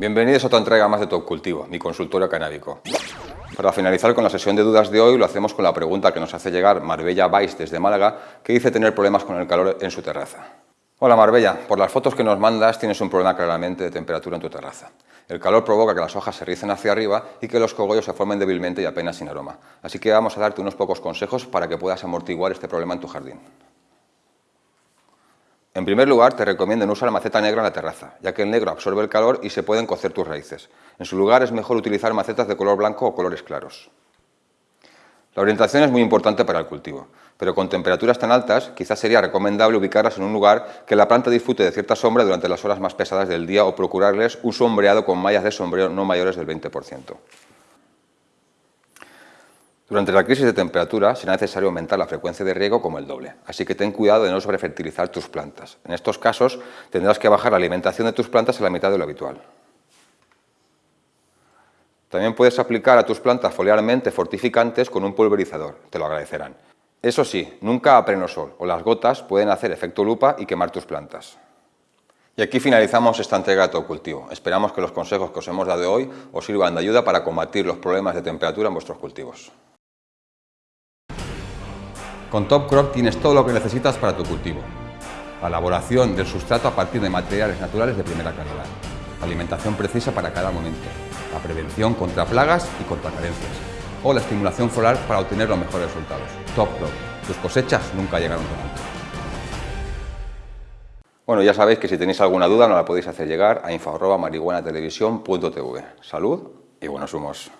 Bienvenidos a otra entrega más de Top Cultivo, mi consultorio canábico. Para finalizar con la sesión de dudas de hoy, lo hacemos con la pregunta que nos hace llegar Marbella Vais desde Málaga, que dice tener problemas con el calor en su terraza. Hola Marbella, por las fotos que nos mandas tienes un problema claramente de temperatura en tu terraza. El calor provoca que las hojas se ricen hacia arriba y que los cogollos se formen débilmente y apenas sin aroma. Así que vamos a darte unos pocos consejos para que puedas amortiguar este problema en tu jardín. En primer lugar, te recomiendo no usar maceta negra en la terraza, ya que el negro absorbe el calor y se pueden cocer tus raíces. En su lugar es mejor utilizar macetas de color blanco o colores claros. La orientación es muy importante para el cultivo, pero con temperaturas tan altas quizás sería recomendable ubicarlas en un lugar que la planta disfrute de cierta sombra durante las horas más pesadas del día o procurarles un sombreado con mallas de sombrero no mayores del 20%. Durante la crisis de temperatura será necesario aumentar la frecuencia de riego como el doble, así que ten cuidado de no sobrefertilizar tus plantas. En estos casos tendrás que bajar la alimentación de tus plantas a la mitad de lo habitual. También puedes aplicar a tus plantas foliarmente fortificantes con un pulverizador, te lo agradecerán. Eso sí, nunca a pleno sol, o las gotas pueden hacer efecto lupa y quemar tus plantas. Y aquí finalizamos esta entrega de todo cultivo. Esperamos que los consejos que os hemos dado hoy os sirvan de ayuda para combatir los problemas de temperatura en vuestros cultivos. Con Top Crop tienes todo lo que necesitas para tu cultivo. La elaboración del sustrato a partir de materiales naturales de primera calidad. La alimentación precisa para cada momento. La prevención contra plagas y contra carencias. O la estimulación floral para obtener los mejores resultados. Top Crop. Tus cosechas nunca llegaron tan. Bueno, ya sabéis que si tenéis alguna duda nos la podéis hacer llegar a info.marihuanatelevisión.tv. Salud y buenos humos.